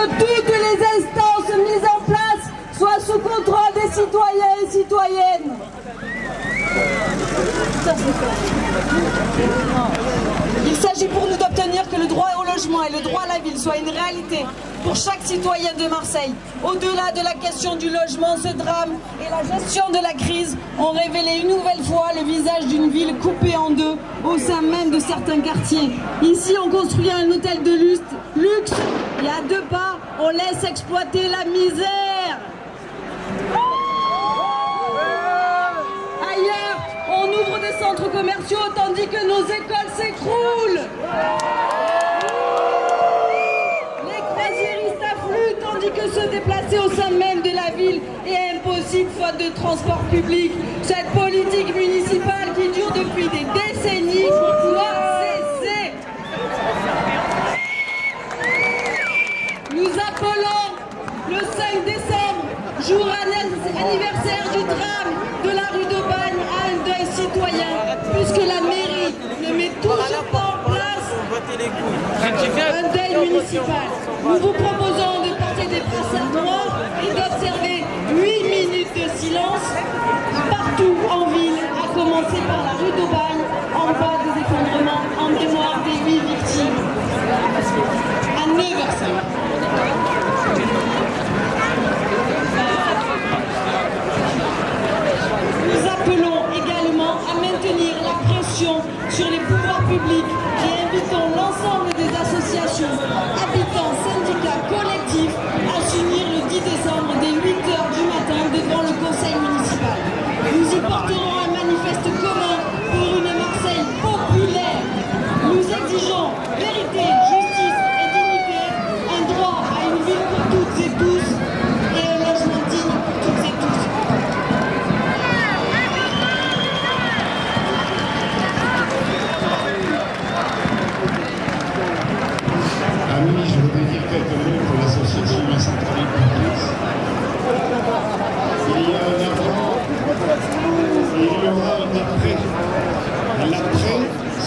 que toutes les instances mises en place soient sous contrôle des citoyens et citoyennes. Il s'agit pour nous d'obtenir que le droit au logement et le droit à la ville soient une réalité pour chaque citoyen de Marseille. Au-delà de la question du logement, ce drame et la gestion de la crise ont révélé une nouvelle fois le visage d'une ville coupée en deux au sein même de certains quartiers. Ici, on construit un hôtel de luxe, luxe et à deux on laisse exploiter la misère. Ailleurs, on ouvre des centres commerciaux tandis que nos écoles s'écroulent. Les croisiéristes affluent tandis que se déplacer au sein même de la ville est impossible faute de transport public. Cette politique municipale qui Nous appelons le 5 décembre, jour anniversaire du drame de la rue de Bagne, à un deuil citoyen, puisque la mairie ne met toujours pas en place un deuil municipal. Nous vous proposons de porter des brassards noirs et d'observer 8 minutes de silence partout en ville, à commencer par la rue d'Aubagne, en bas des effondrements, en mémoire des 8 victimes. À 9h05. Nous appelons également à maintenir la pression sur les pouvoirs publics et invitons l'ensemble des associations, habitants, syndicats, collectifs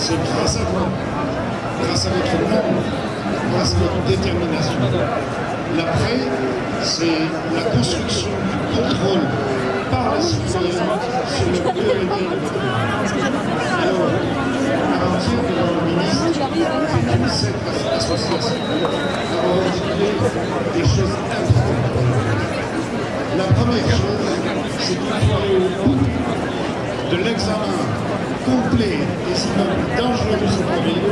c'est grâce à vous, grâce à votre nombre, grâce à votre détermination. L'après, c'est la construction du contrôle par les citoyens sur le périmètre de. Alors, garantir devant le ministre que cette association retiré des choses importantes. La première chose, c'est qu'il faut aller au bout de l'examen complet des immeubles dangereux cette ville,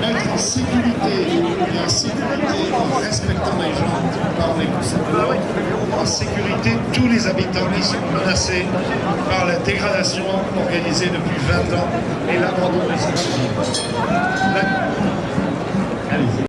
mettre en sécurité et en sécurité en respectant les gens par les l'ordre, en sécurité tous les habitants qui sont menacés par la dégradation organisée depuis 20 ans et l'abandon des immeubles.